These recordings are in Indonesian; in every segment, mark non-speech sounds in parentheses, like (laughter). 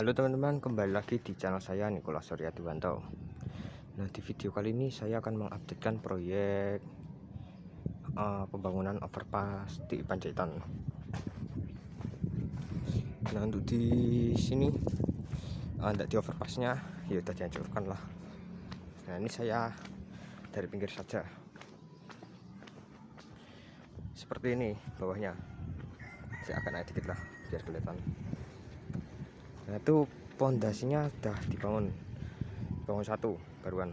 Halo teman-teman, kembali lagi di channel saya Nikola Surya Diwanto. Nah, di video kali ini saya akan mengupdatekan proyek uh, pembangunan overpass di Panjaitan. Nah, untuk di sini uh, di overpassnya ya sudah dihancurkan lah. Nah, ini saya dari pinggir saja. Seperti ini bawahnya. Saya akan naik dikit lah biar kelihatan itu pondasinya sudah dibangun. Bangun satu baruan.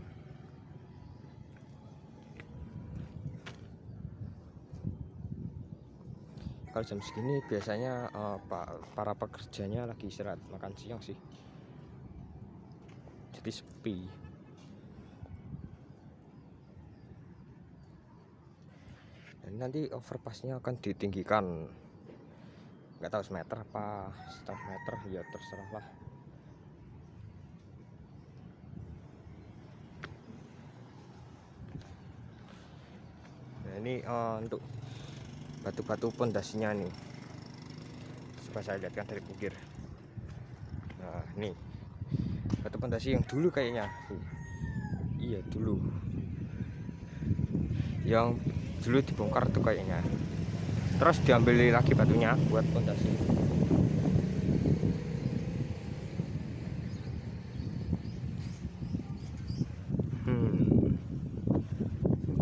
Kalau jam segini biasanya uh, para pekerjanya lagi istirahat makan siang sih. Jadi sepi. Dan nanti overpassnya akan ditinggikan nggak tahu semeter apa setengah meter ya terserah lah. Nah ini uh, untuk batu-batu pondasinya nih. Coba saya lihatkan dari pinggir nah ini batu pondasi yang dulu kayaknya. Iya dulu. Yang dulu dibongkar tuh kayaknya terus diambil lagi batunya buat pondasi. Hmm.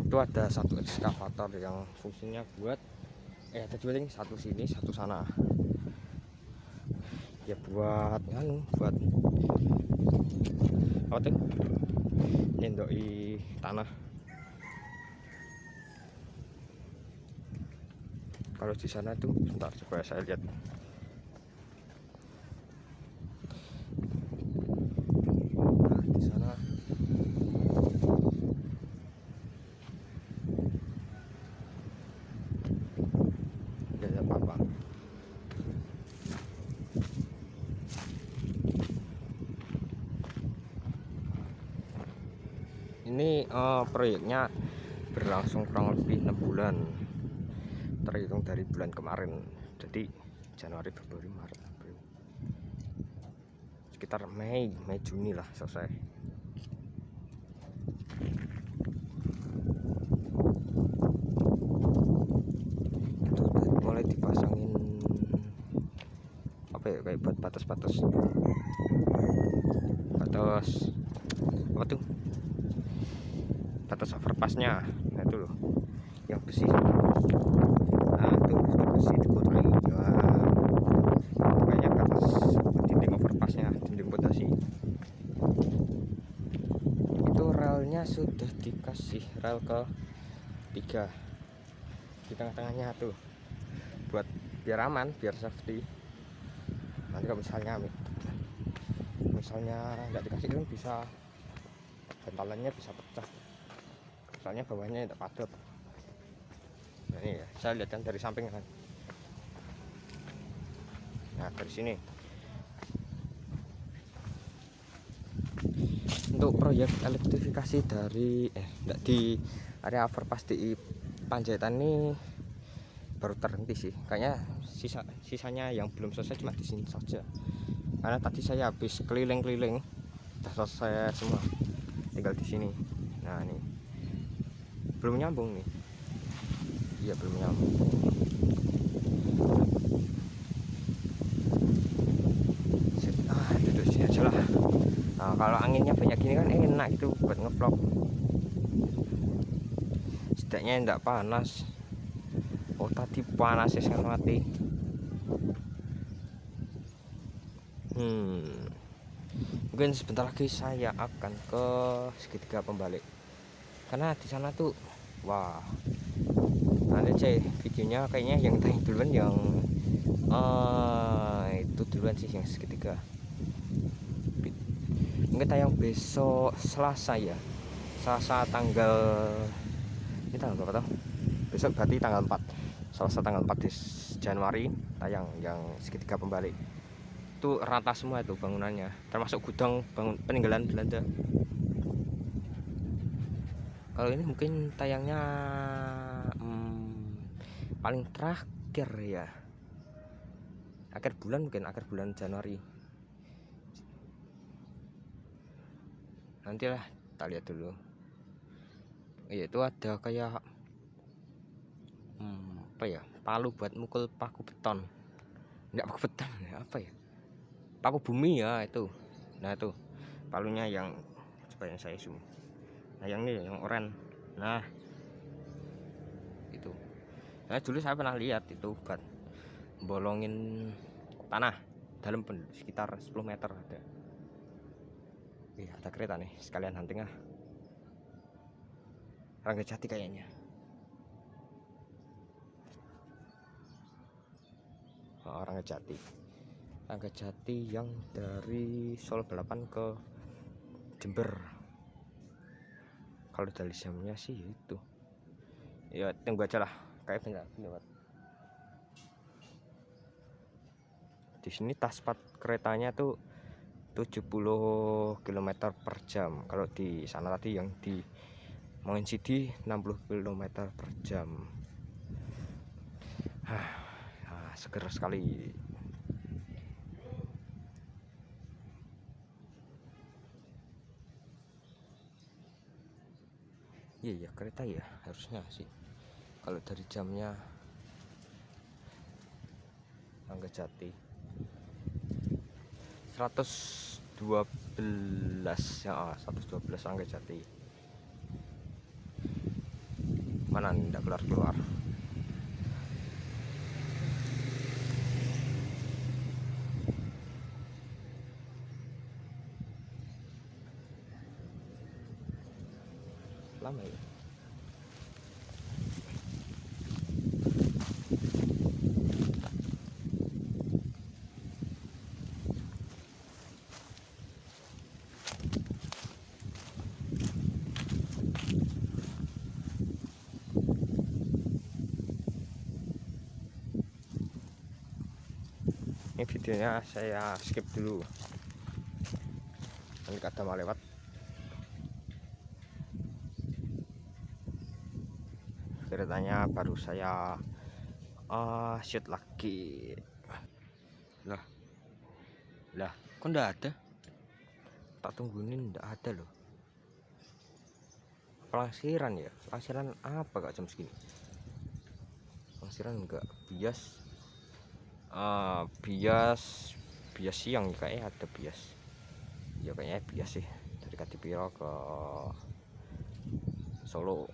itu ada satu ekskavator yang fungsinya buat eh ada dua satu sini satu sana. Ya buat anu buat apa tuh? Nyendoi tanah kalau di sana tuh bentar coba saya lihat. Nah, di sana. Ada apa-apa. Ini uh, proyeknya berlangsung kurang lebih enam bulan terhitung dari bulan kemarin. Jadi Januari Februari Maret April. Sekitar Mei Mei Juni lah selesai. Mulai dipasangin apa ya kayak buat batas-batas. Batas apa tuh? Batas overpassnya. Nah itu loh yang besi itu besi dikotori banyak atas dinding overpassnya dinding pondasi itu relnya sudah dikasih rel ke tiga. Di tengah-tengahnya tuh. Buat biar aman biar safety. Nanti kalau misalnya misalnya nggak dikasih kan bisa bantalannya bisa pecah. Soalnya bawahnya tidak padat ini ya saya lihat kan dari samping kan. Nah dari sini. Untuk proyek elektrifikasi dari eh enggak di area overpass di Panjaitan ini baru terhenti sih. Kayaknya sisa sisanya yang belum selesai cuma di sini saja. Karena tadi saya habis keliling-keliling sudah selesai semua. Tinggal di sini. Nah ini. Belum nyambung nih iya belum nyambung ah lah. Nah, kalau anginnya banyak gini kan enak itu buat ngevlog. Setidaknya enggak panas. Oh tadi panas ya mati. Hmm. Mungkin sebentar lagi saya akan ke segitiga pembalik. Karena di sana tuh wah nanti cek videonya kayaknya yang tanya duluan yang uh, itu duluan sih yang segitiga. Mungkin tayang besok Selasa ya. Selasa tanggal ini tanggal berapa tuh besok berarti tanggal 4 Selasa tanggal 4 di Januari tayang yang segitiga pembalik. Itu rata semua itu bangunannya. Termasuk gudang bangun peninggalan Belanda. Kalau ini mungkin tayangnya paling terakhir ya. Akhir bulan mungkin akhir bulan Januari. Nantilah kita lihat dulu. Iya itu ada kayak hmm, apa ya palu buat mukul paku beton. Enggak paku beton (laughs) apa ya? Paku bumi ya itu. Nah itu. Palunya yang coba yang saya zoom. Nah yang ini yang oranye nah itu nah dulu saya pernah lihat itu buat bolongin tanah dalam sekitar 10 meter ada. Wih, ada kereta nih sekalian hunting ah. Rangga Jati kayaknya. Oh, Rangga Jati. Rangga Jati yang dari Solo Balapan ke Jember. Kalau dari jamnya sih itu. Ya tunggu aja lah kayak bentar lewat di sini taspat keretanya tuh 70 km per jam. Kalau di sana tadi yang di City 60 km per jam. Ah, seger sekali. Iya ya kereta ya harusnya sih kalau dari jamnya Angga Jati. 112 ya 112 Angga Jati. Mana tidak keluar keluar lama ya ini videonya saya skip dulu. Nanti kata mau lewat. Ceritanya baru saya uh, shoot lagi. Lah lah kok ndak ada? Tak tungguin ndak ada loh. Pelangsiran ya? Pelangsiran apa kak jam segini? Pelangsiran enggak bias uh, bias bias siang kayaknya ada bias. Ya kayaknya bias sih. Dari Katipiro ke Solo.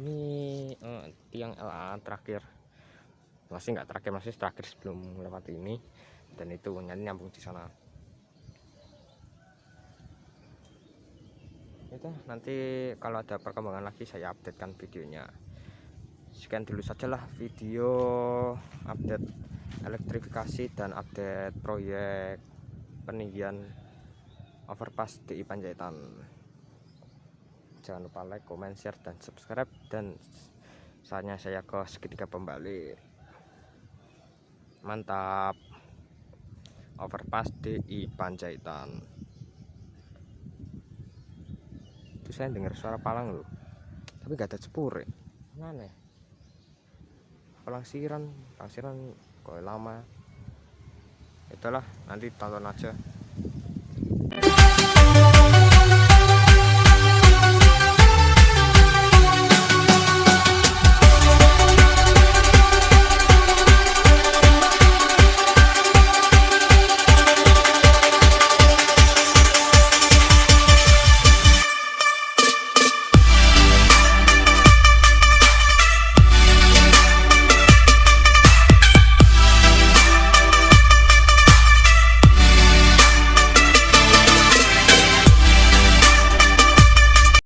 Ini uh, tiang LA terakhir. Masih nggak terakhir masih terakhir sebelum lewat ini. Dan itu nyambung di sana itu nanti kalau ada perkembangan lagi saya updatekan videonya. Sekian dulu sajalah video update elektrifikasi dan update proyek peninggian overpass di Panjaitan. Jangan lupa like, comment, share, dan subscribe. Dan saatnya saya ke segitiga pembalik mantap. Overpass di Panjaitan itu saya dengar suara palang loh. Tapi gak ada cepur ya mana? Ya palang siran palang siran kok lama. Itulah nanti tonton aja.